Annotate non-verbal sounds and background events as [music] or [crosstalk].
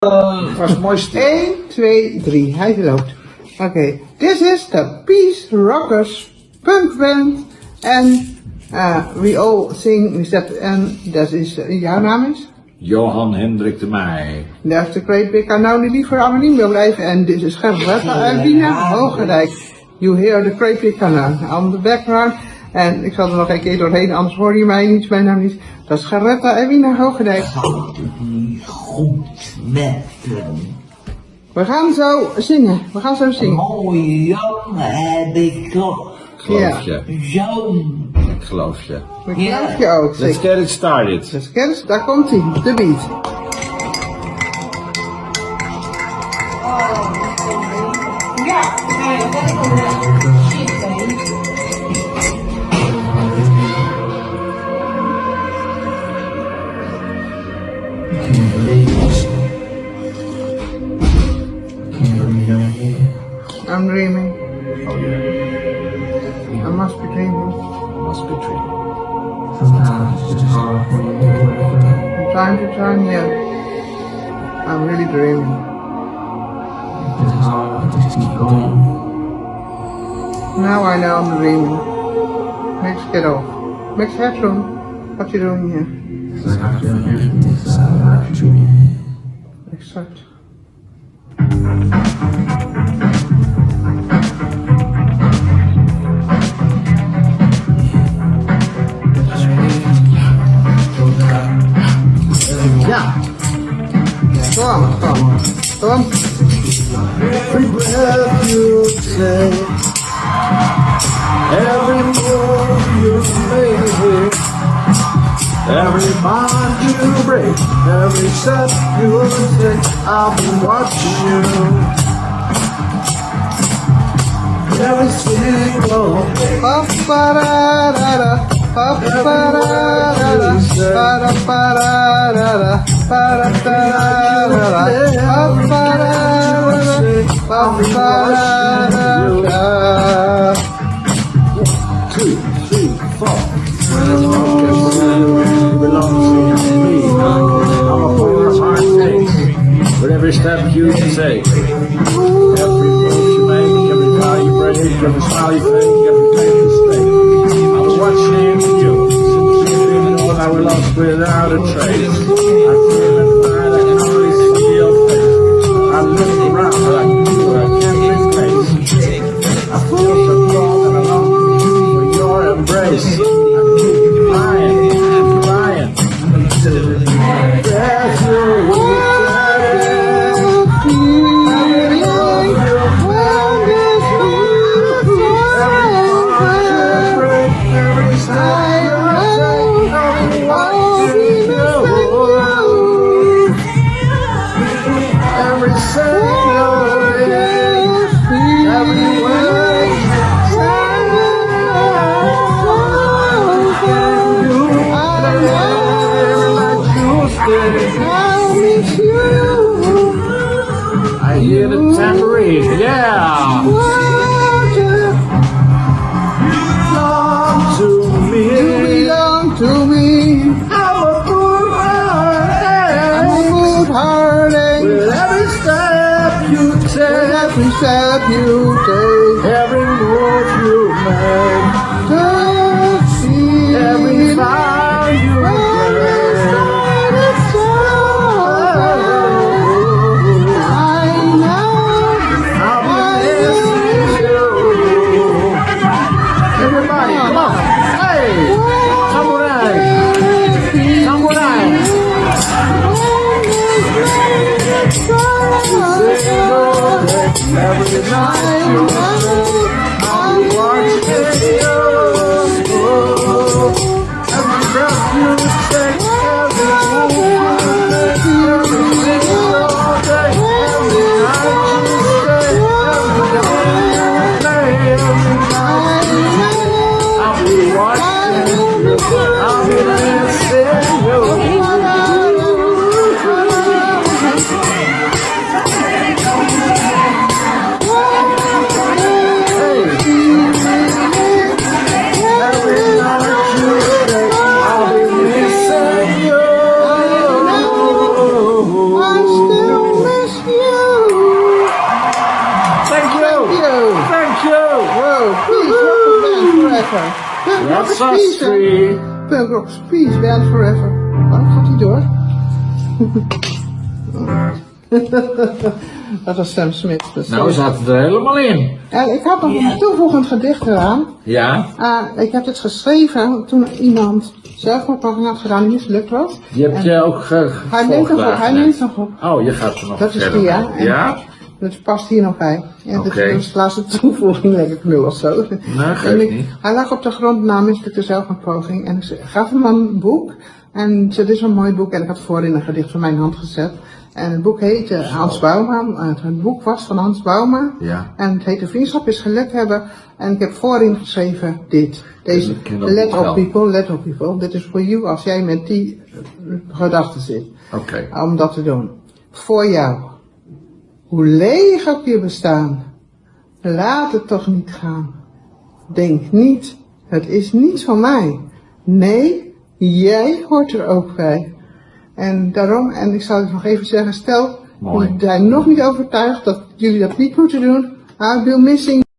Was mooi stil. 1, 2, 3. Hij loopt. Oké. This is the Peace Rockers punk band. En uh, we all sing that. En dat is, uh, jouw naam is? Johan Hendrik de Meij. Dat is de Great Big Unknown die liever anoniem wil blijven. En dit is Gerberta en Wina Hoogerijk. You hear the Great Big Unknown on the background. En ik zal er nog een keer doorheen, anders hoor je mij niet, mijn naam niet. Dat is Geretta en Wina Hoogendijk. goed met hem. We gaan zo zingen. We gaan zo zingen. Mooie jongen heb ik toch. Geloof Ja. je. Zo'n. Ik geloof je. Dat geloof je ook, Let's get it started. Dus kennis, daar komt hij, de beat. I'm dreaming. Oh yeah. I must be dreaming. I must be dreaming. Sometimes it's hard when you wake. From time to time, yeah. I'm really dreaming. It's hard just keep going. Now I know I'm dreaming. Let's get off. Mix headroom. What you doing here? It's like I feel everything inside of face Every move you make Every bond you break Every step you take I've been watching you Every single day pa pa da da da pa pa da da da pa da pa da da da pa da da da da pa pa every step you take, every move you make, every you break, every smile you fake, you. I'm watching you, even when I was lost without a trace. Yeah. Belong to me. belong to me. I'm a fool, I'm a good heartache. With every step you take, Every step you take, every move you make, forever. That's peace. rock is peace, band forever. Waarom gaat hij door? [laughs] Dat was Sam Smith. Dus Nou, zat het er helemaal in. En ik had nog een toevoegend gedicht eraan. Ja, Ah, ik heb het geschreven toen iemand zelfmoordpoging had gedaan die mislukt was. je hebt je ook ge Hij neemt nog op, hij gevolgd neemt nog op. Oh, je gaat er nog Dat is die, ja. En Ja? Dat past hier nog bij. Oké. dat is de laatste toevoeging, denk ik nu of zo. Nee, geeft En ik- niet. Hij lag op de grond na mislukte zelfmoordpoging. En ik gaf hem een boek. En dit is een mooi boek. En ik had voorin een gedicht van mijn hand gezet. En het boek heette Hans Bouma. Het, het boek was van Hans Bouma. Ja. En het heette Vriendschap is geluk hebben. En ik heb voorin geschreven dit. Deze, let op people, let op people. Dit is voor you als jij met die gedachten zit Oké. om dat te doen. Voor jou. Hoe leeg ook je bestaan. Laat het toch niet gaan. Denk niet, het is niet van mij. Nee, jij hoort er ook bij. En daarom, en ik zal het nog even zeggen, stel, jullie zijn nog niet overtuigd dat jullie dat niet moeten doen. I'll be missing